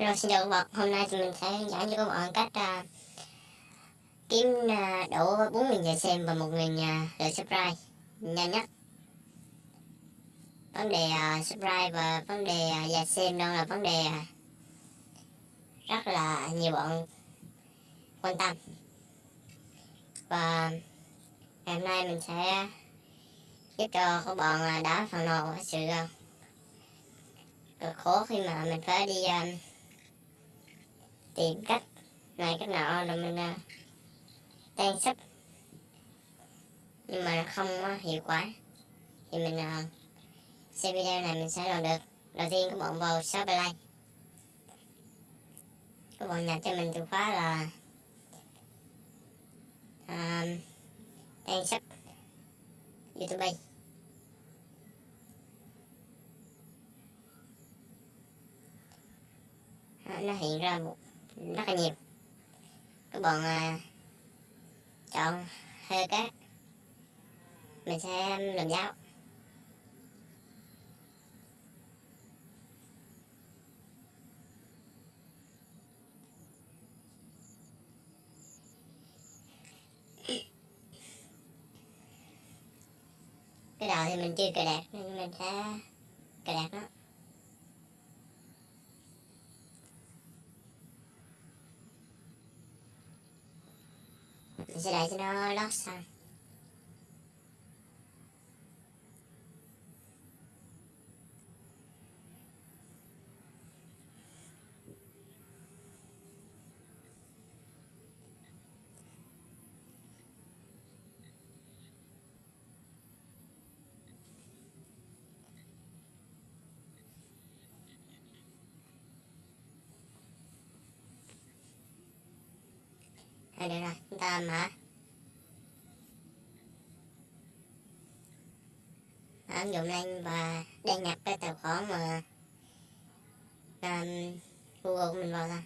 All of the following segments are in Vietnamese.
Rồi xin chào các bạn, hôm nay thì mình sẽ hướng dẫn cho các bạn cách uh, kiếm uh, đủ 4.000 giờ xem và 1.000 uh, lượt subscribe nhanh nhất. Vấn đề à, uh, subscribe và vấn đề à, uh, giờ xem đang là vấn đề uh, rất là nhiều bạn quan tâm. Và ngày hôm nay mình sẽ giúp cho các bạn uh, đá phần nào sự uh, cực khổ khi mà mình phải đi uh, tìm cách này cách nọ là mình à, uh, tan sắp nhưng mà không uh, hiệu quả. Thì mình uh, xem video này mình sẽ làm được. Đầu tiên các bạn vào Shopify like các bạn nhập cho mình từ khóa là à, uh, tan sắp youtube. Nó hiện ra một rất là nhiều. Các bạn à, chọn hơi cát mình sẽ làm giáo. Cái đầu thì mình chưa cài đặt nên mình sẽ cài đặt nó. Mình sẽ để cho nó lót xong Đây được rồi, chúng ta mở ứng dụng lên và đăng nhập cái tài khoản mà um, Google của mình vào ra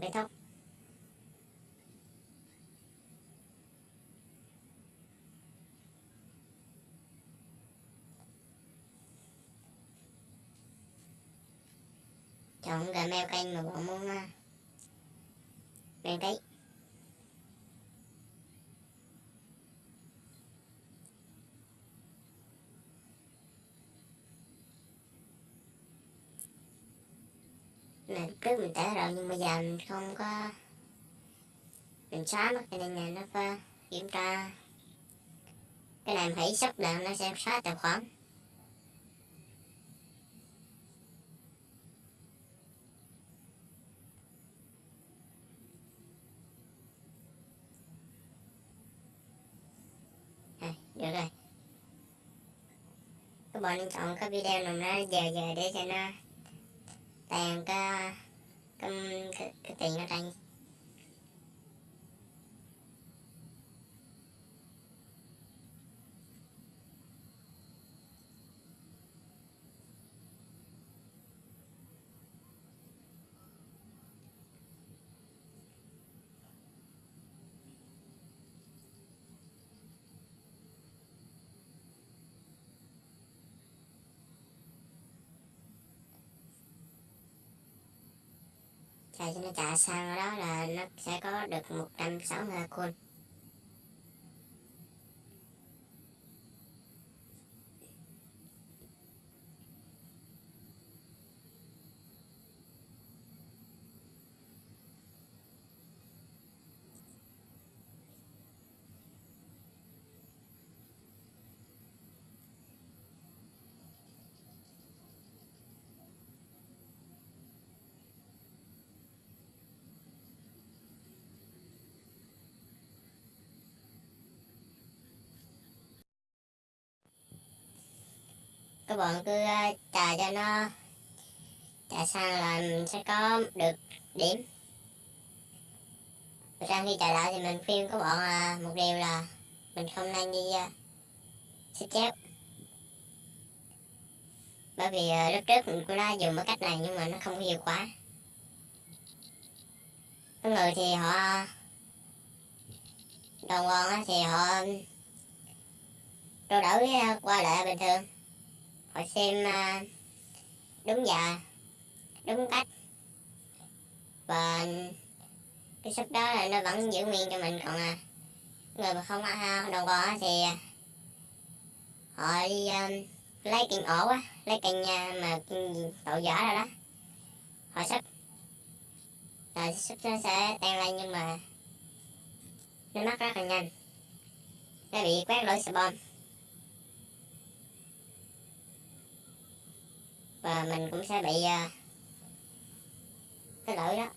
kết thúc chọn gmail kênh mà bọn muốn đăng ký này trước mình tải rồi nhưng bây giờ mình không có mình xóa mất cho nên là nó phải kiểm tra. Cái này mình phải sắp là nó sẽ xóa tài khoản. Được rồi. Các bạn chọn cái video nào nó giờ giờ để cho nó tàn cái cái, cái, cái tiền ở đây. Xài cho nó trả sang đó là nó sẽ có được 160 coin các bạn cứ ờ, chờ cho nó, chờ sang là mình sẽ có được điểm. Và sau khi chờ lại thì mình khuyên các bạn ờ, một điều là mình không nên đi ờ, xích chép. Bởi vì lúc trước mình cũng đã dùng cái cách này nhưng mà nó không có hiệu quả. Có người thì họ đồng quan thì họ trao đổi qua lại bình thường họ xem ờ, đúng giờ đúng cách. Và cái shop đó là nó vẫn giữ nguyên cho mình còn à, người mà không đồng bò thì ờ, họ đi um, lấy cành ổ á lấy cành uh, mà tổ vỏ rồi đó. Họ sắp rồi sắp nó sẽ tan lên nhưng mà nó mất rất là nhanh. Nó bị quét lỗi xà và mình cũng sẽ bị uh, cái lỗi đó.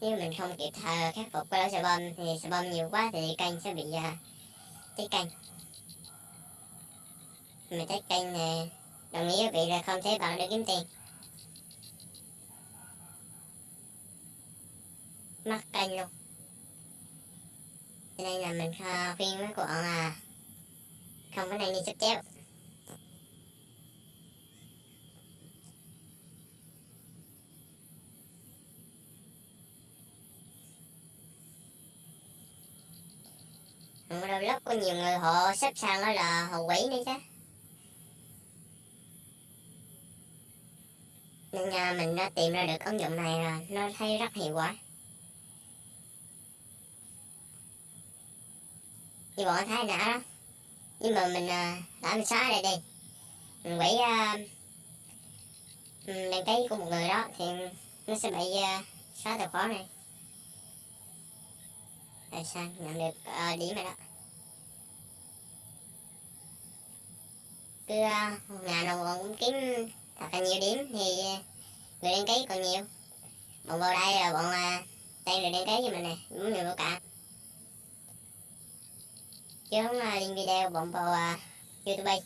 Nếu mình không kịp thời khắc phục cái lỗi xe bom thì xe bom nhiều quá thì kênh sẽ bị uh, cháy kênh mình cháy kênh này đồng nghĩa với việc là không thể bạn được kiếm tiền. Mất kênh luôn. Cho nên là mình ờ, khuyên mấy bạn là ờ, không có nên đi sắp chéo rồi lúc có nhiều người họ xếp sang đó là họ quỷ nữa chứ. Nên nhà mình đã tìm ra được ứng dụng này rồi nó thấy rất hiệu quả. Như bọn thấy đã đó. Nhưng mà mình à, đã mình xóa đây đi. Mình quỷ uh, à, đăng ký của một người đó thì nó sẽ bị uh, xóa tài khoản này. Rồi sao nhận được uh, điểm rồi đó. Cứ uh, ngày nào bọn cũng kiếm thật là nhiều điểm thì ờ, người đăng ký còn nhiều. Bọn vào đây là bọn uh, tên người đăng ký cho mình nè muốn người vô cả. Chứ không uh, link video bọn vào uh, ờ, youtube.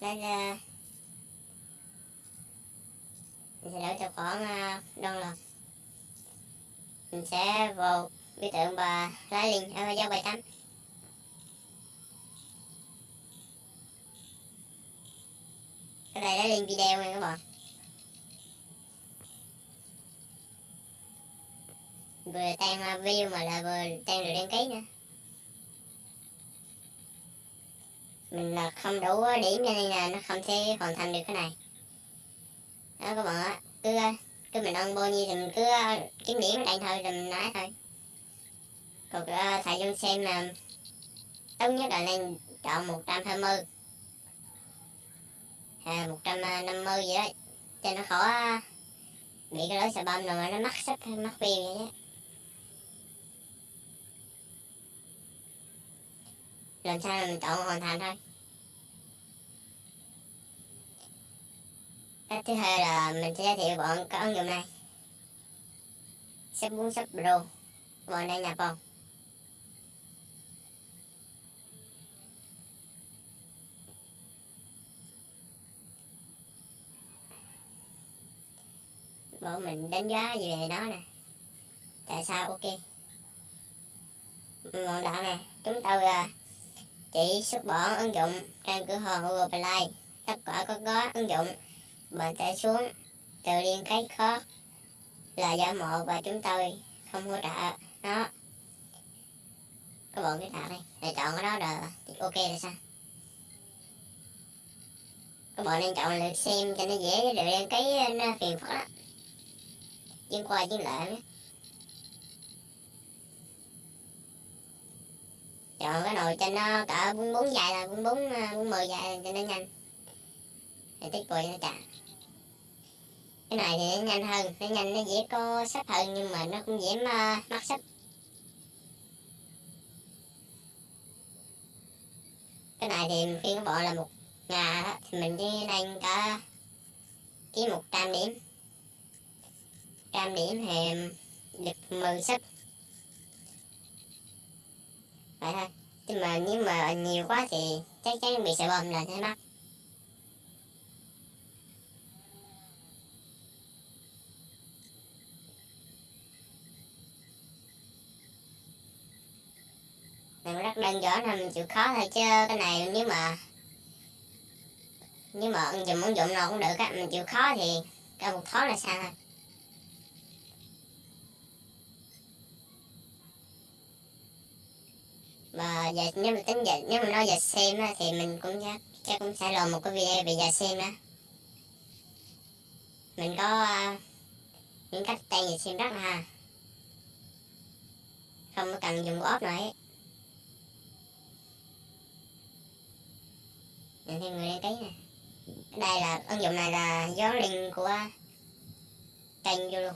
Đây là mình sẽ đổi tài khoản à, uh, download mình sẽ vào biểu tượng bà lá liền ở dấu bài tắm cái này đã lên video nha các bạn. Vừa tan view mà là vừa tan được đăng ký nữa. Mình là không đủ điểm cho nên là nó không thể hoàn thành được cái này đó các bạn ạ cứ cứ mình ăn bao nhiêu thì mình cứ ờ, kiếm điểm ở đây thôi rồi mình nói thôi. Còn uh, ờ, thầy Dung xem là tốt nhất là nên chọn 120 ờ, năm 150 gì đó cho nó khỏi bị cái lối xà bông rồi mà nó mắc sách hay mắc phiêu vậy đó. làm sao là mình chọn hoàn thành thôi? Cách thứ hai là mình sẽ giới thiệu bọn cái ứng dụng này sắp muốn sắp pro bọn đây nhập không bọn mình đánh giá gì về nó nè. Tại sao? Ok. Bọn đạo nè, chúng tôi là chỉ xuất bỏ ứng dụng trên cửa hàng Google Play. Tất cả các gói ứng dụng bạn sẽ xuống. Từ liên cái khó là giả mộ và chúng tôi không hỗ trợ nó. Các bạn cái tạo đây để chọn cái đó rồi. Ok là sao? Các bạn nên chọn lượt xem cho nó dễ rồi đăng ký nó phiền phức lắm. chuyên qua chuyên lệ chọn cái nồi cho nó cỡ bốn bốn dài là bốn bốn ờ, bốn mười dài cho nó nhanh để tiết bụi nó chặt cái này thì nó nhanh hơn, nó nhanh, nó dễ có sấp hơn, nhưng mà nó cũng dễ mà mắc sách. Cái này thì khi nó bỏ là một ngà thì mình chỉ đang có ký một trăm điểm. Trăm điểm thì được 10 sấp vậy thôi. Nhưng mà nếu mà nhiều quá thì chắc chắn bị sợ bom là sẽ mắc. mình rất đơn giản là mình chịu khó thôi chứ cái này nếu mà nếu mà ứng dụng ứng dụng nào cũng được á mình chịu khó thì cái một thói là sao thôi. Và giờ nếu mà tính dịch nếu mà nói giờ xem á, thì mình cũng chắc chắc cũng sẽ làm một cái video về giờ xem á. Mình có ờ, những cách tay giờ xem rất là ha không có cần dùng ốp nữa ấy. Nhìn thêm người đăng ký nè đây là ứng dụng này là gió link của kênh vô luôn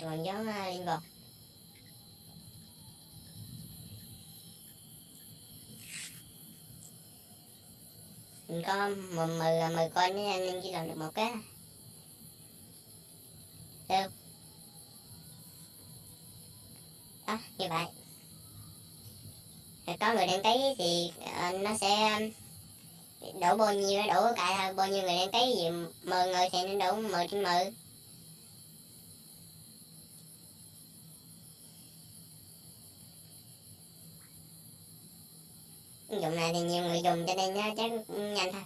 còn gió liên vào. Mình có mười à, mười mười nữa nên chỉ làm được một cái. Được đó như vậy. Có người đăng ký thì uh, nó sẽ um, đổ bao nhiêu đổ cả bao nhiêu người đăng ký gì mười người thì nó đổ mười trên mười ứng dụng này thì nhiều người dùng cho nên nó chắc nhanh thôi.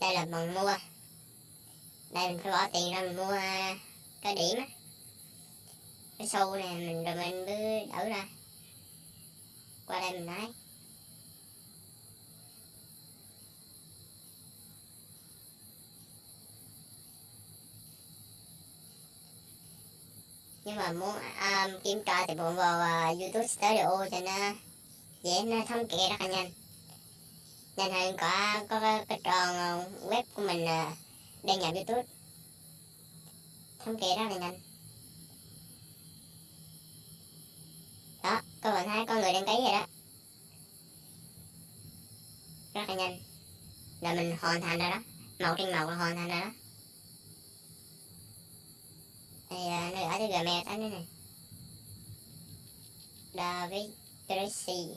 Đây là bằng mua. Đây mình phải bỏ tiền ra mình mua à, cái điểm á cái sâu này mình rồi mình cứ đỡ ra. Qua đây mình nói nhưng mà muốn à, um, kiểm tra thì bọn vào uh, youtube studio cho nó dễ nó thống kê rất là nhanh. Nhanh hơn có có cái, cái tròn web của mình uh, đăng nhập youtube. Thống kê rất là nhanh. Đó các bạn thấy có người đăng ký rồi đó. Rất là nhanh. Là mình hoàn thành rồi đó. Màu trên màu là hoàn thành rồi đó. Đây uh, nơi ở cái gmail tắt nữa này David Tracy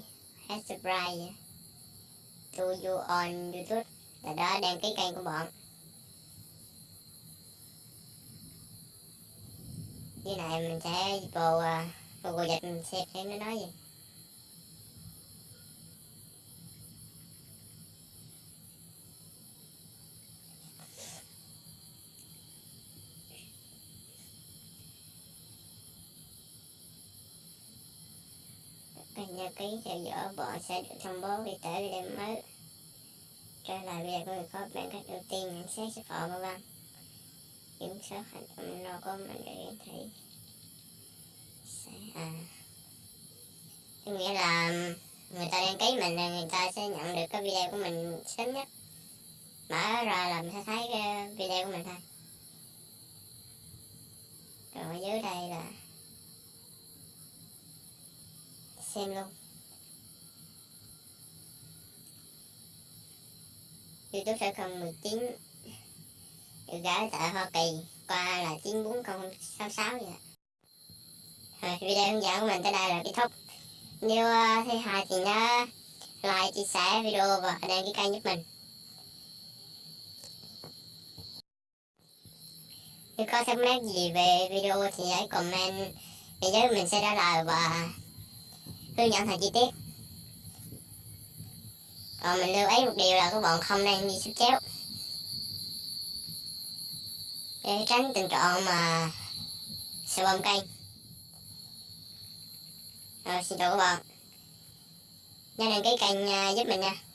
has surprise to you on YouTube. Là đó đăng ký kênh của bọn. Dưới này mình sẽ vào uh, Google cô giật xem xem nó nói gì kênh ký theo dõi bộ sẽ được thông báo khi tới video mới. Trở lại video của người có bạn cách ưu tiên nhận xét sức khỏe vân vân kiểm soát hành động lo của mình để thấy à. Có nghĩa là người ta đăng ký mình là người ta sẽ nhận được cái video của mình sớm nhất. Mở ra là mình sẽ thấy cái video của mình thôi. Rồi, ở dưới đây là xem luôn. Youtube sẽ không 19 được gái tại Hoa Kỳ qua là 94066 vậy video hướng dẫn của mình tới đây là kết thúc. Nếu uh, thấy hay thì nhớ like chia sẻ video và đăng ký kênh giúp mình. Nếu có thắc mắc gì về video thì hãy comment để giới mình sẽ trả lời và hướng dẫn thật chi tiết. Còn mình lưu ý một điều là các bạn không nên đi xúc chéo. Để tránh tình trạng mà sẽ bom kênh rồi xin chào các bạn. Nhớ đăng ký kênh à, giúp mình nha.